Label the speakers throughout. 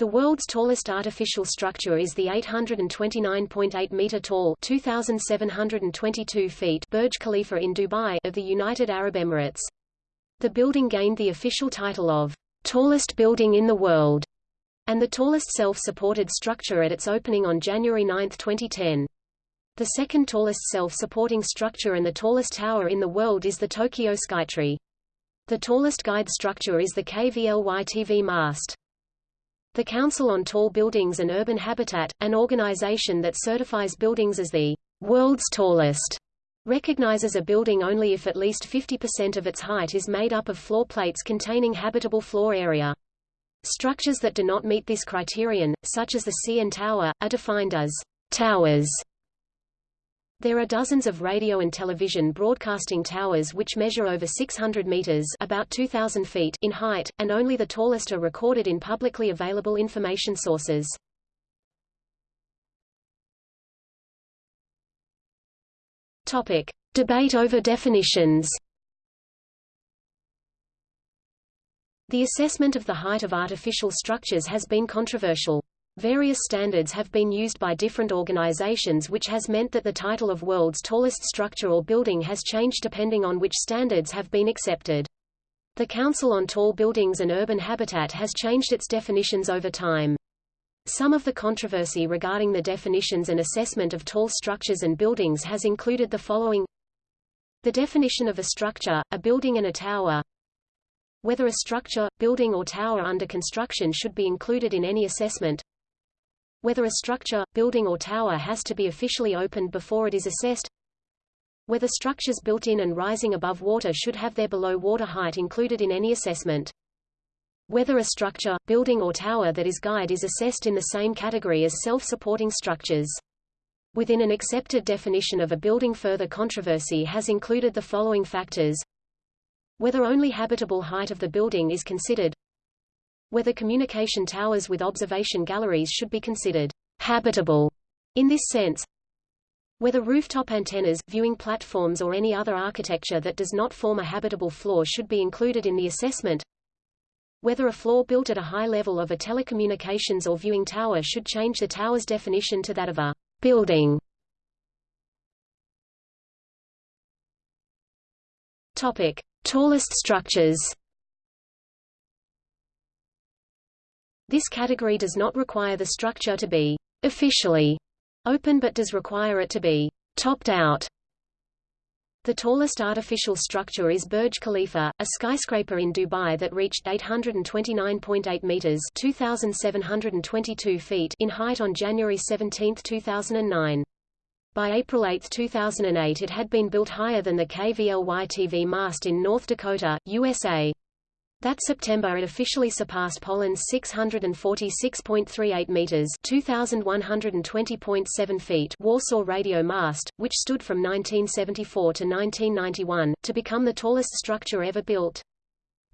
Speaker 1: The world's tallest artificial structure is the 829.8 meter tall (2,722 feet) Burj Khalifa in Dubai of the United Arab Emirates. The building gained the official title of tallest building in the world and the tallest self-supported structure at its opening on January 9, 2010. The second tallest self-supporting structure and the tallest tower in the world is the Tokyo Skytree. The tallest guyed structure is the KVLY TV mast. The Council on Tall Buildings and Urban Habitat, an organization that certifies buildings as the world's tallest, recognizes a building only if at least 50% of its height is made up of floor plates containing habitable floor area. Structures that do not meet this criterion, such as the CN Tower, are defined as towers there are dozens of radio and television broadcasting towers which measure over 600 meters about 2,000 feet in height, and only the tallest are recorded in publicly available information sources. Topic. Debate over definitions The assessment of the height of artificial structures has been controversial. Various standards have been used by different organizations which has meant that the title of world's tallest structure or building has changed depending on which standards have been accepted. The Council on Tall Buildings and Urban Habitat has changed its definitions over time. Some of the controversy regarding the definitions and assessment of tall structures and buildings has included the following The definition of a structure, a building and a tower Whether a structure, building or tower under construction should be included in any assessment whether a structure, building or tower has to be officially opened before it is assessed whether structures built in and rising above water should have their below water height included in any assessment whether a structure, building or tower that is guyed is assessed in the same category as self-supporting structures. Within an accepted definition of a building further controversy has included the following factors whether only habitable height of the building is considered whether communication towers with observation galleries should be considered habitable in this sense, whether rooftop antennas, viewing platforms or any other architecture that does not form a habitable floor should be included in the assessment, whether a floor built at a high level of a telecommunications or viewing tower should change the tower's definition to that of a building. Topic: Tallest structures. This category does not require the structure to be officially open but does require it to be topped out. The tallest artificial structure is Burj Khalifa, a skyscraper in Dubai that reached 829.8 meters (2,722 feet) in height on January 17, 2009. By April 8, 2008 it had been built higher than the KVLY TV mast in North Dakota, USA. That September it officially surpassed Poland's 646.38 meters (2120.7 feet) Warsaw radio mast, which stood from 1974 to 1991 to become the tallest structure ever built.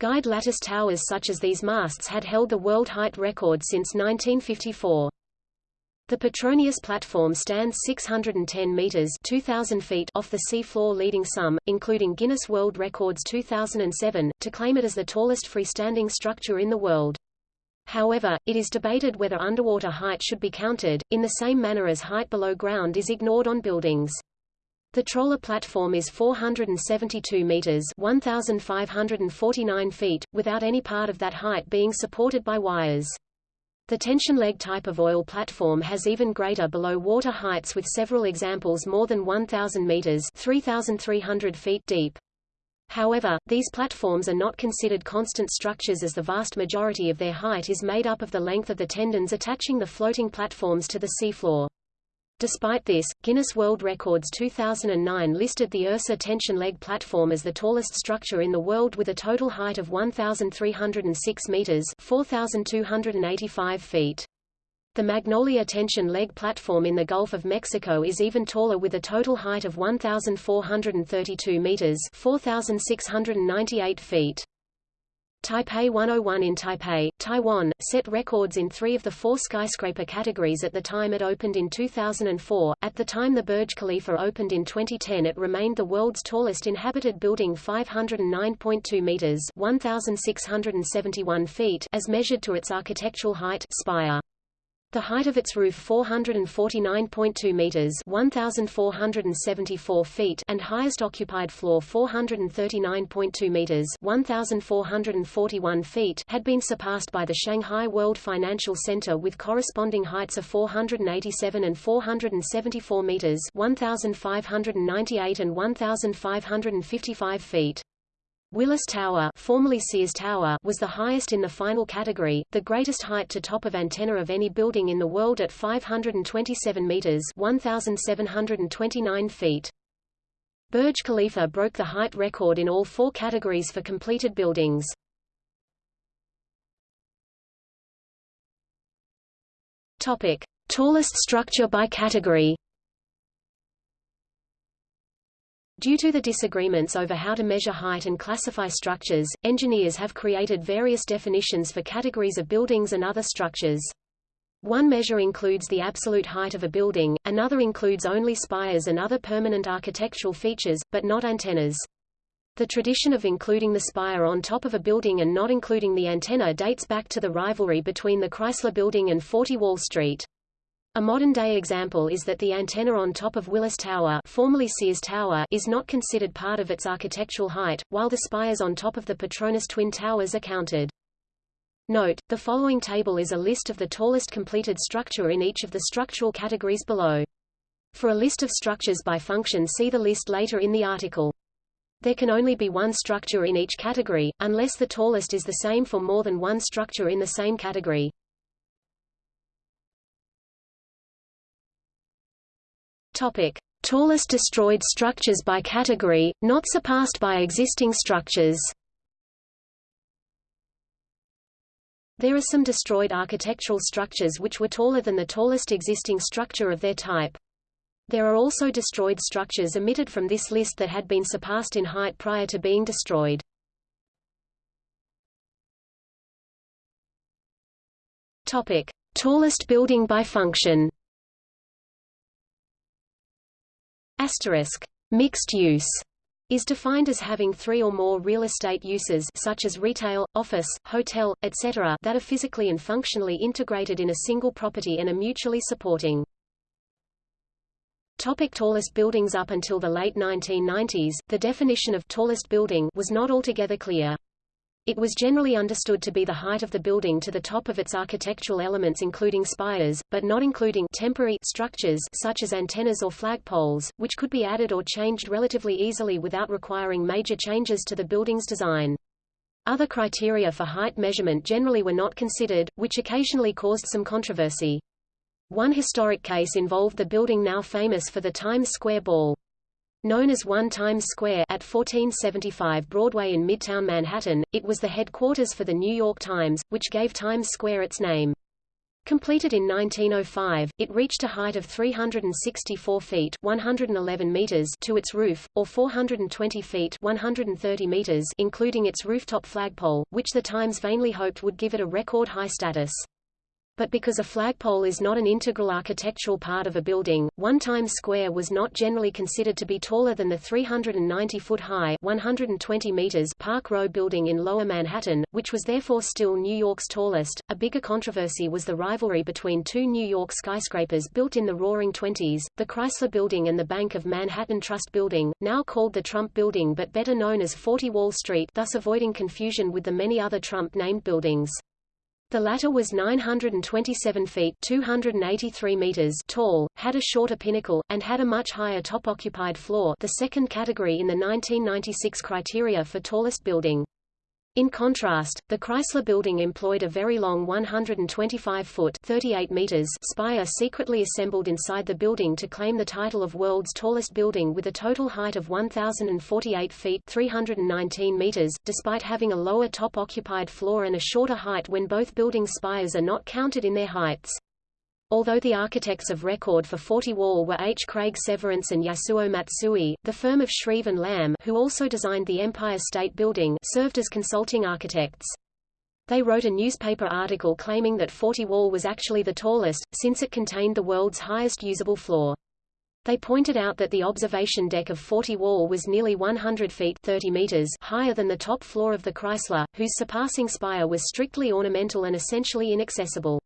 Speaker 1: Guyed lattice towers such as these masts had held the world height record since 1954. The Petronius platform stands 610 meters (2000 feet) off the seafloor, leading some, including Guinness World Records 2007, to claim it as the tallest freestanding structure in the world. However, it is debated whether underwater height should be counted, in the same manner as height below ground is ignored on buildings. The Troll A platform is 472 meters 1,549 feet, without any part of that height being supported by wires. The tension leg type of oil platform has even greater below water heights with several examples more than 1,000 meters 3,300 feet deep. However, these platforms are not considered constant structures as the vast majority of their height is made up of the length of the tendons attaching the floating platforms to the seafloor. Despite this, Guinness World Records 2009 listed the Ursa tension leg platform as the tallest structure in the world with a total height of 1,306 meters 4,285 feet. The Magnolia tension leg platform in the Gulf of Mexico is even taller with a total height of 1,432 meters 4,698 feet. Taipei 101 in Taipei, Taiwan, set records in three of the four skyscraper categories at the time it opened in 2004. At the time the Burj Khalifa opened in 2010 it remained the world's tallest inhabited building 509.2 meters 1,671 feet as measured to its architectural height spire. The height of its roof 449.2 meters (1474 feet) and highest occupied floor 439.2 meters (1441 feet) had been surpassed by the Shanghai World Financial Center with corresponding heights of 487 and 474 meters (1598 and 1555 feet). Willis Tower, formerly Sears Tower was the highest in the final category, the greatest height to top of antenna of any building in the world at 527 meters 1729 feet. Burj Khalifa broke the height record in all four categories for completed buildings. Topic: Tallest structure by category. Due to the disagreements over how to measure height and classify structures, engineers have created various definitions for categories of buildings and other structures. One measure includes the absolute height of a building, another includes only spires and other permanent architectural features, but not antennas. The tradition of including the spire on top of a building and not including the antenna dates back to the rivalry between the Chrysler Building and 40 Wall Street. A modern-day example is that the antenna on top of Willis Tower, formerly Sears Tower is not considered part of its architectural height, while the spires on top of the Petronas Twin Towers are counted. Note, the following table is a list of the tallest completed structure in each of the structural categories below. For a list of structures by function see the list later in the article. There can only be one structure in each category, unless the tallest is the same for more than one structure in the same category. Topic: Tallest destroyed structures by category, not surpassed by existing structures. There are some destroyed architectural structures which were taller than the tallest existing structure of their type. There are also destroyed structures omitted from this list that had been surpassed in height prior to being destroyed. Topic: Tallest building by function. Mixed use is defined as having three or more real estate uses such as retail, office, hotel, etc. that are physically and functionally integrated in a single property and are mutually supporting. Topic tallest buildings Up until the late 1990s, the definition of tallest building was not altogether clear. It was generally understood to be the height of the building to the top of its architectural elements including spires, but not including temporary structures such as antennas or flagpoles, which could be added or changed relatively easily without requiring major changes to the building's design. Other criteria for height measurement generally were not considered, which occasionally caused some controversy. One historic case involved the building now famous for the Times Square Ball. Known as One Times Square at 1475 Broadway in Midtown Manhattan, it was the headquarters for the New York Times, which gave Times Square its name. Completed in 1905, it reached a height of 364 feet 111 meters to its roof, or 420 feet 130 meters including its rooftop flagpole, which the Times vainly hoped would give it a record high status but because a flagpole is not an integral architectural part of a building, One Times Square was not generally considered to be taller than the 390-foot-high 120 meters Park Row building in Lower Manhattan, which was therefore still New York's tallest. A bigger controversy was the rivalry between two New York skyscrapers built in the Roaring Twenties, the Chrysler Building and the Bank of Manhattan Trust Building, now called the Trump Building but better known as 40 Wall Street thus avoiding confusion with the many other Trump-named buildings. The latter was 927 feet 283 meters tall, had a shorter pinnacle, and had a much higher top-occupied floor the second category in the 1996 criteria for tallest building. In contrast, the Chrysler Building employed a very long 125-foot (38 meters) spire secretly assembled inside the building to claim the title of world's tallest building with a total height of 1,048 feet 319 meters, despite having a lower top occupied floor and a shorter height when both building spires are not counted in their heights. Although the architects of record for 40 Wall were H. Craig Severance and Yasuo Matsui, the firm of Shreve and Lamb who also designed the Empire State Building served as consulting architects. They wrote a newspaper article claiming that 40 Wall was actually the tallest, since it contained the world's highest usable floor. They pointed out that the observation deck of 40 Wall was nearly 100 feet 30 meters higher than the top floor of the Chrysler, whose surpassing spire was strictly ornamental and essentially inaccessible.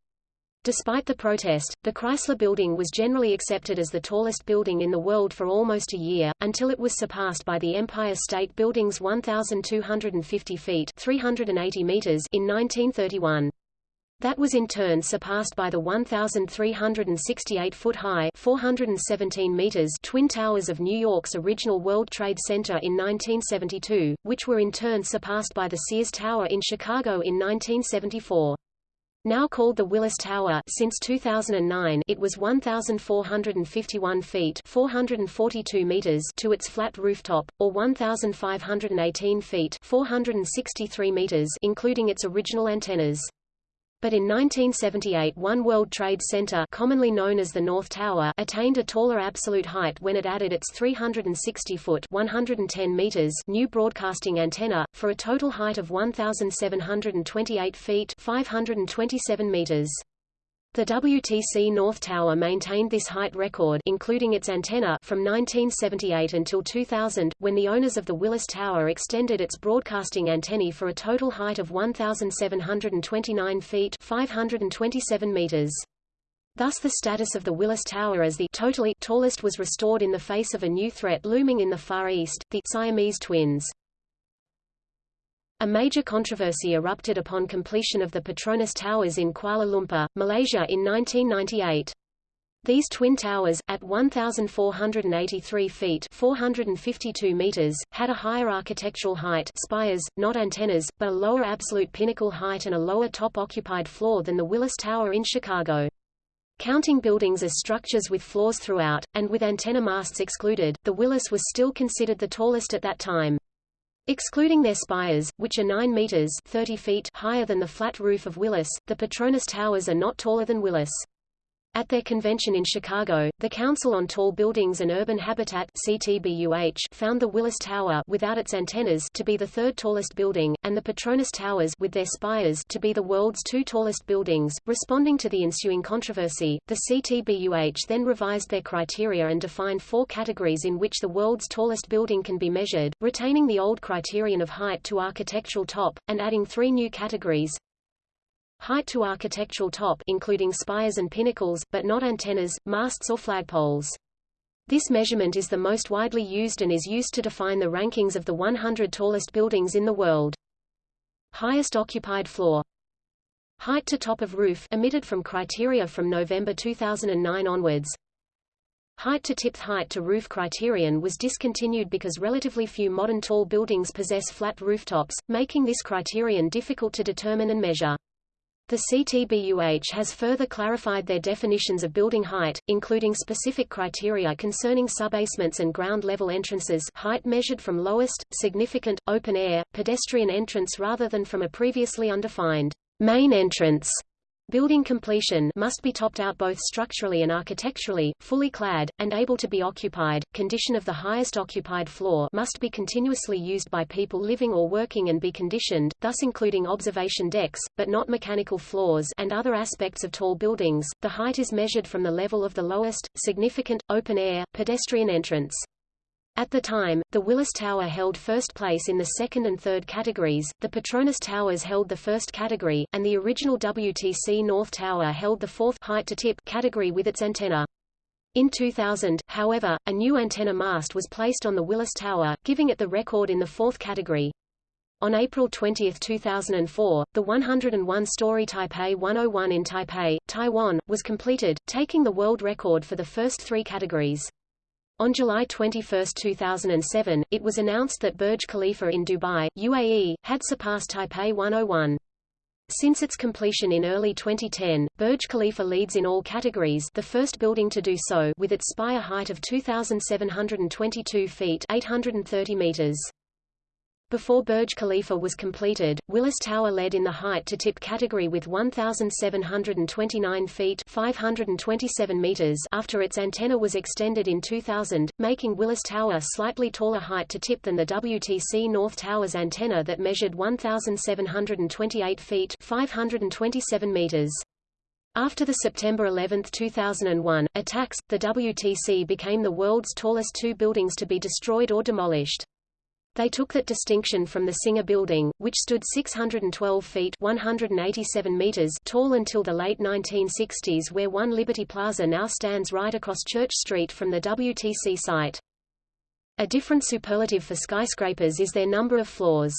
Speaker 1: Despite the protest, the Chrysler Building was generally accepted as the tallest building in the world for almost a year, until it was surpassed by the Empire State Building's 1,250 feet 380 meters in 1931. That was in turn surpassed by the 1,368-foot-high 417 meters Twin Towers of New York's original World Trade Center in 1972, which were in turn surpassed by the Sears Tower in Chicago in 1974. Now called the Willis Tower since 2009 it was 1,451 feet 442 meters to its flat rooftop, or 1,518 feet 463 meters including its original antennas. But in 1978 One World Trade Center commonly known as the North Tower attained a taller absolute height when it added its 360-foot 110 meters new broadcasting antenna, for a total height of 1,728 feet 527 meters. The WTC North Tower maintained this height record including its antenna from 1978 until 2000, when the owners of the Willis Tower extended its broadcasting antennae for a total height of 1,729 feet 527 meters. Thus the status of the Willis Tower as the totally tallest was restored in the face of a new threat looming in the Far East, the Siamese twins. A major controversy erupted upon completion of the Petronas Towers in Kuala Lumpur, Malaysia in 1998. These twin towers, at 1,483 feet 452 meters, had a higher architectural height spires, not antennas, but a lower absolute pinnacle height and a lower top occupied floor than the Willis Tower in Chicago. Counting buildings as structures with floors throughout, and with antenna masts excluded, the Willis was still considered the tallest at that time. Excluding their spires, which are 9 meters 30 feet higher than the flat roof of Willis, the Petronas Towers are not taller than Willis. At their convention in Chicago, the Council on Tall Buildings and Urban Habitat CTBUH found the Willis Tower without its antennas to be the third tallest building, and the Petronas Towers with their spires to be the world's two tallest buildings. Responding to the ensuing controversy, the CTBUH then revised their criteria and defined four categories in which the world's tallest building can be measured, retaining the old criterion of height to architectural top, and adding three new categories, Height to architectural top including spires and pinnacles, but not antennas, masts or flagpoles. This measurement is the most widely used and is used to define the rankings of the 100 tallest buildings in the world. Highest occupied floor Height to top of roof emitted from criteria from November 2009 onwards. Height to tip height to roof criterion was discontinued because relatively few modern tall buildings possess flat rooftops, making this criterion difficult to determine and measure. The CTBUH has further clarified their definitions of building height, including specific criteria concerning subbasements and ground-level entrances height measured from lowest, significant, open-air, pedestrian entrance rather than from a previously undefined main entrance. Building completion must be topped out both structurally and architecturally, fully clad, and able to be occupied. Condition of the highest occupied floor must be continuously used by people living or working and be conditioned, thus including observation decks, but not mechanical floors and other aspects of tall buildings. The height is measured from the level of the lowest, significant, open-air, pedestrian entrance. At the time, the Willis Tower held first place in the second and third categories, the Petronas Towers held the first category, and the original WTC North Tower held the fourth height to tip category with its antenna. In 2000, however, a new antenna mast was placed on the Willis Tower, giving it the record in the fourth category. On April 20, 2004, the 101-story Taipei 101 in Taipei, Taiwan, was completed, taking the world record for the first three categories. On July 21, 2007, it was announced that Burj Khalifa in Dubai, UAE, had surpassed Taipei 101. Since its completion in early 2010, Burj Khalifa leads in all categories the first building to do so with its spire height of 2,722 feet 830 meters. Before Burj Khalifa was completed, Willis Tower led in the height to tip category with 1,729 feet 527 meters after its antenna was extended in 2000, making Willis Tower slightly taller height to tip than the WTC North Tower's antenna that measured 1,728 feet 527 meters. After the September 11, 2001, attacks, the WTC became the world's tallest two buildings to be destroyed or demolished. They took that distinction from the Singer Building, which stood 612 feet 187 meters tall until the late 1960s where One Liberty Plaza now stands right across Church Street from the WTC site. A different superlative for skyscrapers is their number of floors.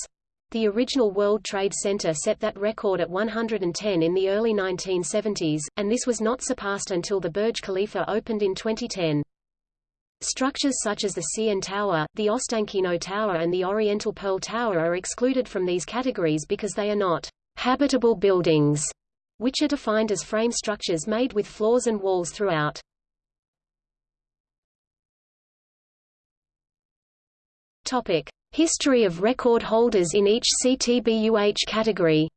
Speaker 1: The original World Trade Center set that record at 110 in the early 1970s, and this was not surpassed until the Burj Khalifa opened in 2010. Structures such as the CN Tower, the Ostankino Tower and the Oriental Pearl Tower are excluded from these categories because they are not habitable buildings, which are defined as frame structures made with floors and walls throughout. Topic: History of record holders in each CTBUH category.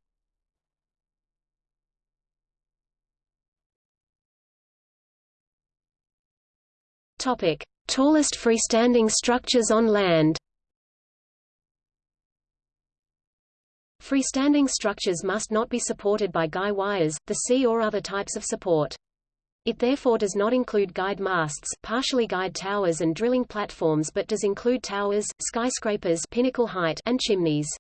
Speaker 1: Topic: Tallest freestanding structures on land Freestanding structures must not be supported by guy wires, the sea or other types of support. It therefore does not include guyed masts, partially guyed towers and drilling platforms but does include towers, skyscrapers pinnacle height and chimneys.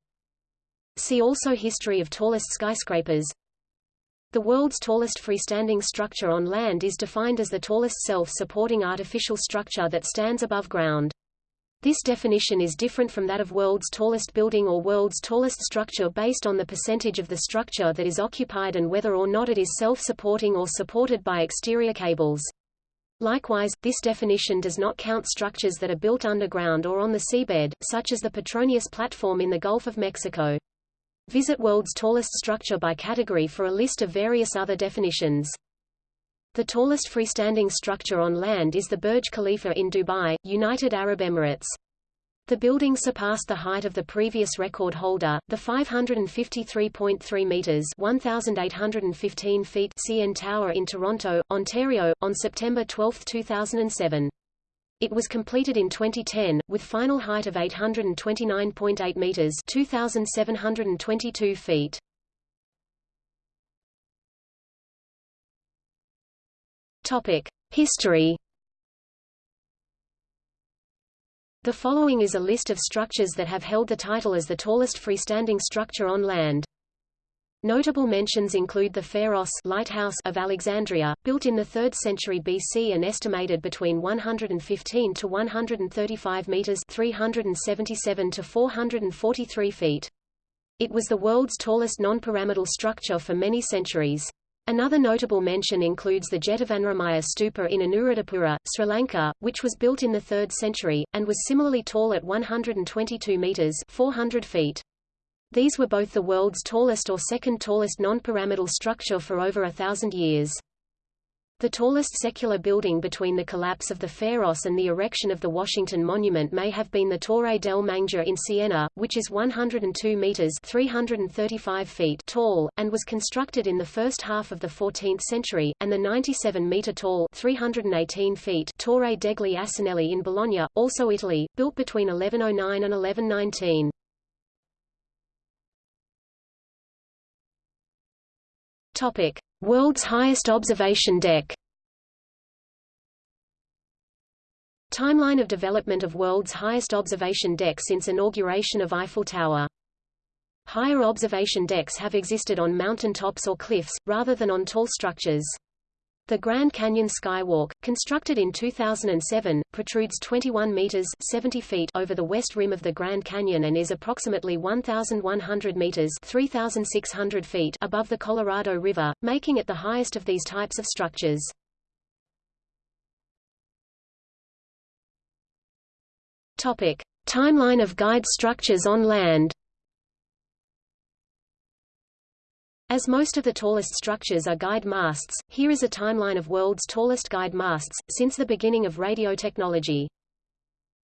Speaker 1: See also History of tallest skyscrapers the world's tallest freestanding structure on land is defined as the tallest self-supporting artificial structure that stands above ground. This definition is different from that of world's tallest building or world's tallest structure based on the percentage of the structure that is occupied and whether or not it is self-supporting or supported by exterior cables. Likewise, this definition does not count structures that are built underground or on the seabed, such as the Petronius platform in the Gulf of Mexico. Visit World's tallest structure by category for a list of various other definitions. The tallest freestanding structure on land is the Burj Khalifa in Dubai, United Arab Emirates. The building surpassed the height of the previous record holder, the 553.3 meters (1,815 feet) CN Tower in Toronto, Ontario, on September 12, 2007. It was completed in 2010, with final height of 829.8 meters (2,722 feet). Topic: History. The following is a list of structures that have held the title as the tallest freestanding structure on land. Notable mentions include the Pharos lighthouse of Alexandria, built in the 3rd century BC and estimated between 115 to 135 meters (377 to 443 feet). It was the world's tallest non-pyramidal structure for many centuries. Another notable mention includes the Jetavanaramaya Stupa in Anuradhapura, Sri Lanka, which was built in the 3rd century, and was similarly tall at 122 meters 400 feet. These were both the world's tallest or second tallest non-pyramidal structure for over a thousand years. The tallest secular building between the collapse of the Pharos and the erection of the Washington Monument may have been the Torre del Mangia in Siena, which is 102 meters (335 feet) tall and was constructed in the first half of the 14th century, and the 97-meter tall (318 feet) Torre degli Asinelli in Bologna, also Italy, built between 1109 and 1119. Topic: World's highest observation deck. Timeline of development of world's highest observation deck since inauguration of Eiffel Tower. Higher observation decks have existed on mountain tops or cliffs, rather than on tall structures. The Grand Canyon Skywalk, constructed in 2007, protrudes 21 meters 70 feet over the west rim of the Grand Canyon and is approximately 1,100 meters 3,600 feet above the Colorado River, making it the highest of these types of structures. Topic: Timeline of guyed structures on land. As most of the tallest structures are guyed masts, here is a timeline of world's tallest guyed masts, since the beginning of radio technology.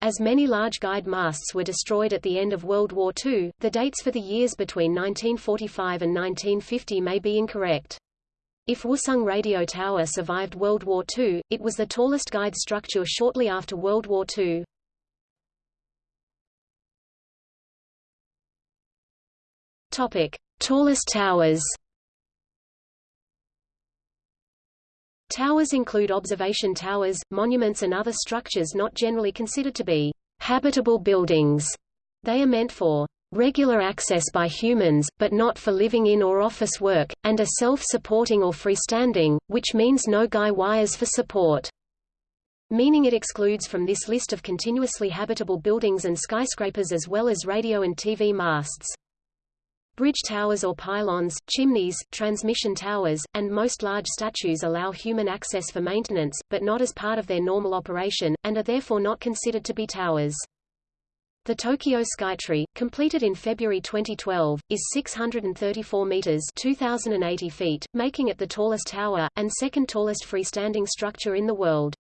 Speaker 1: As many large guyed masts were destroyed at the end of World War II, the dates for the years between 1945 and 1950 may be incorrect. If Wusung Radio Tower survived World War II, it was the tallest guide structure shortly after World War II. Topic: Tallest towers. Towers include observation towers, monuments and other structures not generally considered to be habitable buildings. They are meant for regular access by humans, but not for living in or office work, and are self-supporting or freestanding, which means no guy wires for support. Meaning it excludes from this list of continuously habitable buildings and skyscrapers as well as radio and TV masts. Bridge towers or pylons, chimneys, transmission towers, and most large statues allow human access for maintenance, but not as part of their normal operation, and are therefore not considered to be towers. The Tokyo Skytree, completed in February 2012, is 634 meters (2080 feet), making it the tallest tower and second tallest freestanding structure in the world.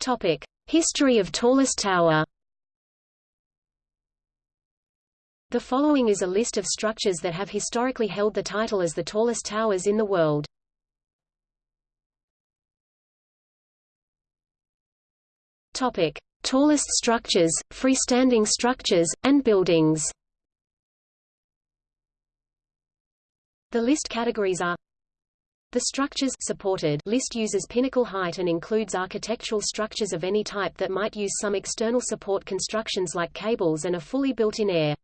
Speaker 1: Topic: History of tallest tower. The following is a list of structures that have historically held the title as the tallest towers in the world. Topic: Tallest structures, freestanding structures, and buildings. The list categories are the structures supported list uses pinnacle height and includes architectural structures of any type that might use some external support constructions like cables and are fully built in air.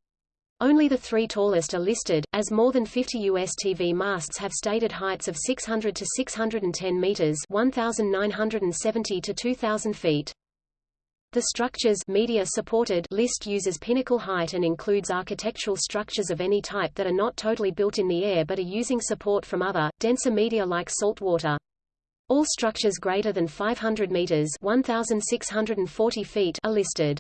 Speaker 1: Only the three tallest are listed, as more than 50 US TV masts have stated heights of 600 to 610 meters 1,970 to 2,000 feet. The structures media supported list uses pinnacle height and includes architectural structures of any type that are not totally built in the air but are using support from other, denser media like salt water. All structures greater than 500 meters 1,640 feet are listed.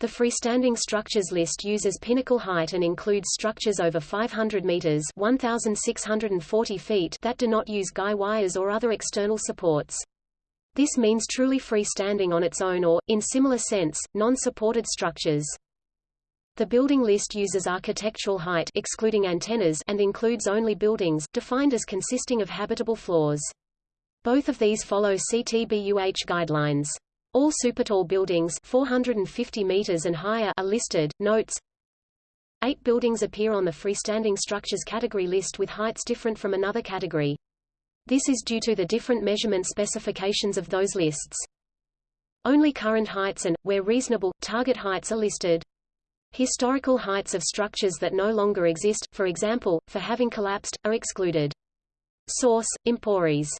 Speaker 1: The freestanding structures list uses pinnacle height and includes structures over 500 meters 1,640 feet that do not use guy wires or other external supports. This means truly freestanding on its own or, in similar sense, non-supported structures. The building list uses architectural height excluding antennas and includes only buildings, defined as consisting of habitable floors. Both of these follow CTBUH guidelines. All supertall buildings 450 meters and higher are listed. Notes Eight buildings appear on the freestanding structures category list with heights different from another category. This is due to the different measurement specifications of those lists. Only current heights and, where reasonable, target heights are listed. Historical heights of structures that no longer exist, for example, for having collapsed, are excluded. Source: Emporis